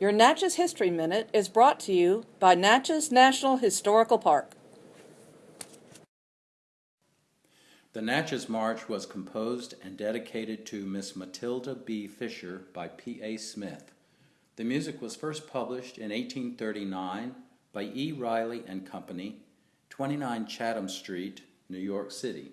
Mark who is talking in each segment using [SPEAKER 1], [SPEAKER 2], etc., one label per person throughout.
[SPEAKER 1] Your Natchez History Minute is brought to you by Natchez National Historical Park.
[SPEAKER 2] The Natchez March was composed and dedicated to Miss Matilda B. Fisher by P. A. Smith. The music was first published in 1839 by E. Riley and Company, 29 Chatham Street, New York City.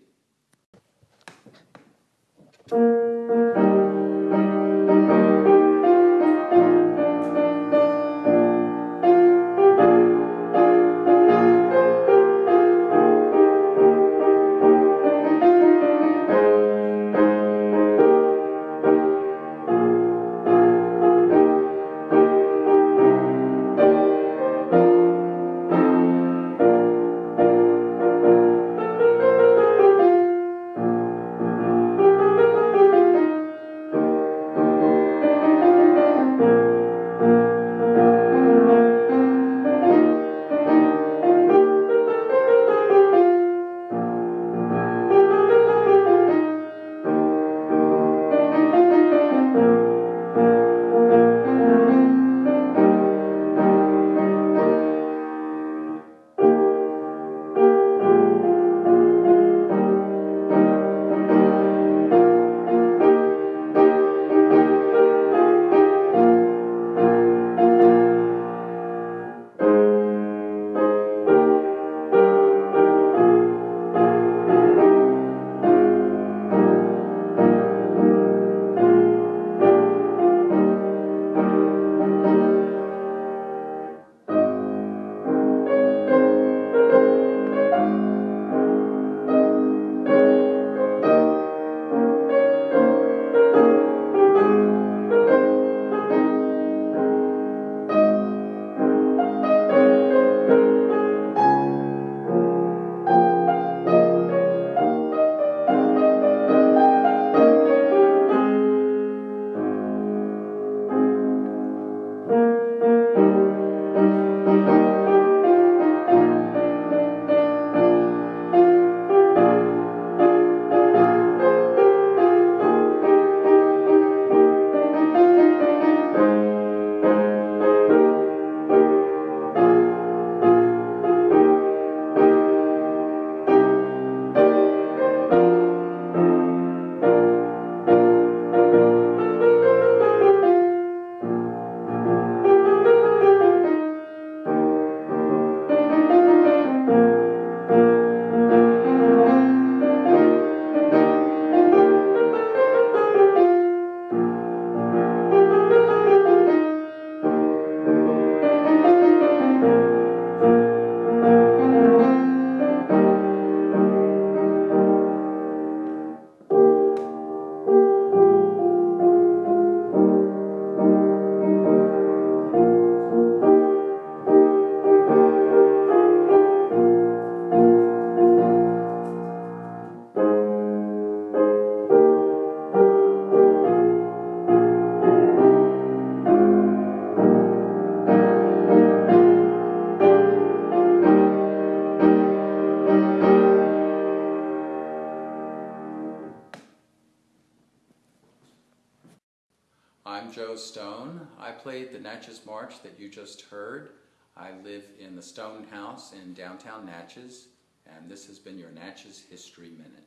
[SPEAKER 2] I'm Joe Stone. I played the Natchez March that you just heard. I live in the Stone House in downtown Natchez, and this has been your Natchez History Minute.